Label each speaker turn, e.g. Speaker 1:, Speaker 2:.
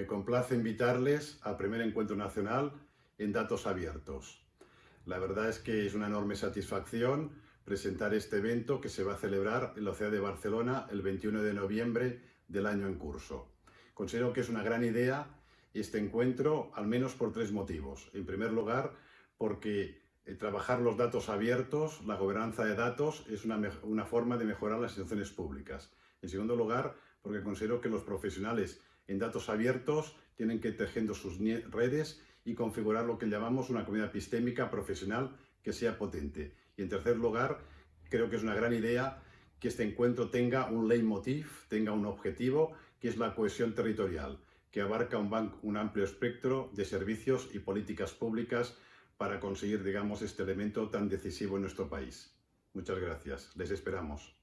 Speaker 1: Me complace invitarles al primer encuentro nacional en datos abiertos. La verdad es que es una enorme satisfacción presentar este evento que se va a celebrar en la ciudad de Barcelona el 21 de noviembre del año en curso. Considero que es una gran idea este encuentro, al menos por tres motivos. En primer lugar, porque eh, trabajar los datos abiertos, la gobernanza de datos, es una, una forma de mejorar las instituciones públicas. En segundo lugar, porque considero que los profesionales en datos abiertos tienen que ir tejiendo sus redes y configurar lo que llamamos una comunidad epistémica profesional que sea potente. Y en tercer lugar, creo que es una gran idea que este encuentro tenga un leitmotiv, tenga un objetivo, que es la cohesión territorial, que abarca un, un amplio espectro de servicios y políticas públicas para conseguir, digamos, este elemento tan decisivo en nuestro país. Muchas gracias. Les esperamos.